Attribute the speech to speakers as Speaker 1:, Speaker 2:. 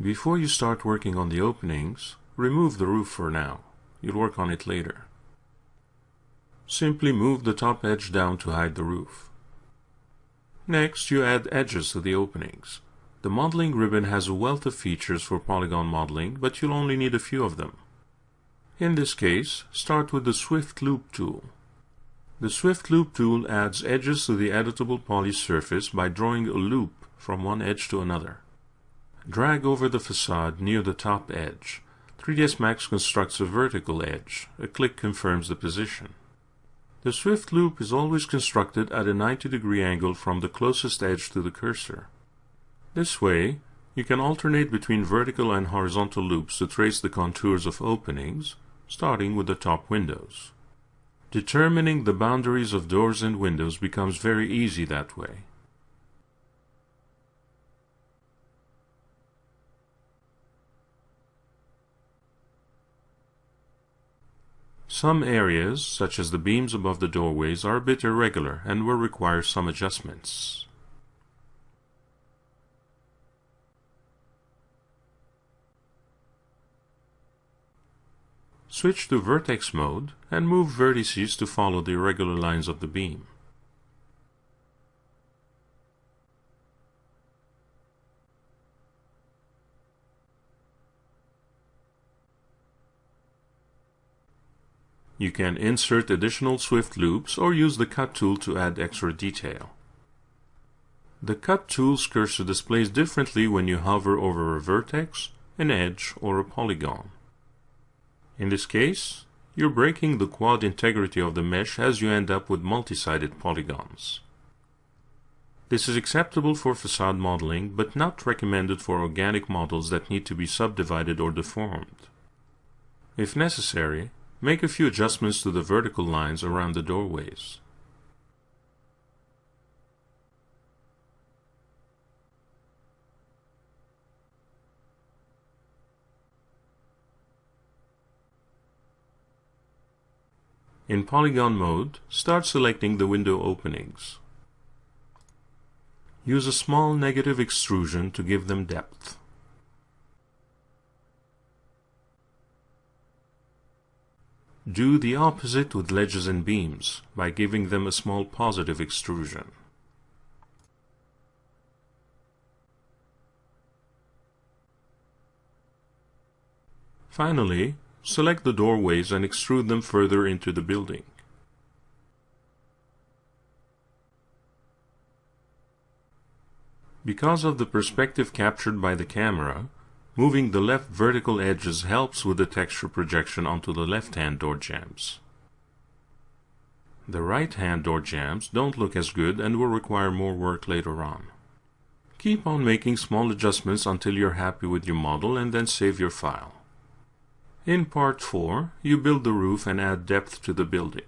Speaker 1: Before you start working on the openings, remove the roof for now. You'll work on it later. Simply move the top edge down to hide the roof. Next, you add edges to the openings. The modeling ribbon has a wealth of features for polygon modeling, but you'll only need a few of them. In this case, start with the Swift Loop tool. The Swift Loop tool adds edges to the editable poly surface by drawing a loop from one edge to another. Drag over the facade near the top edge. 3ds Max constructs a vertical edge. A click confirms the position. The Swift Loop is always constructed at a 90 degree angle from the closest edge to the cursor. This way, you can alternate between vertical and horizontal loops to trace the contours of openings, starting with the top windows. Determining the boundaries of doors and windows becomes very easy that way. Some areas, such as the beams above the doorways, are a bit irregular and will require some adjustments. Switch to vertex mode and move vertices to follow the irregular lines of the beam. You can insert additional Swift loops or use the Cut tool to add extra detail. The Cut tool's cursor displays differently when you hover over a vertex, an edge, or a polygon. In this case, you're breaking the quad integrity of the mesh as you end up with multi-sided polygons. This is acceptable for facade modeling, but not recommended for organic models that need to be subdivided or deformed. If necessary, Make a few adjustments to the vertical lines around the doorways. In polygon mode, start selecting the window openings. Use a small negative extrusion to give them depth. Do the opposite with ledges and beams by giving them a small positive extrusion. Finally, select the doorways and extrude them further into the building. Because of the perspective captured by the camera, Moving the left vertical edges helps with the texture projection onto the left-hand door jambs. The right-hand door jambs don't look as good and will require more work later on. Keep on making small adjustments until you're happy with your model and then save your file. In part 4, you build the roof and add depth to the building.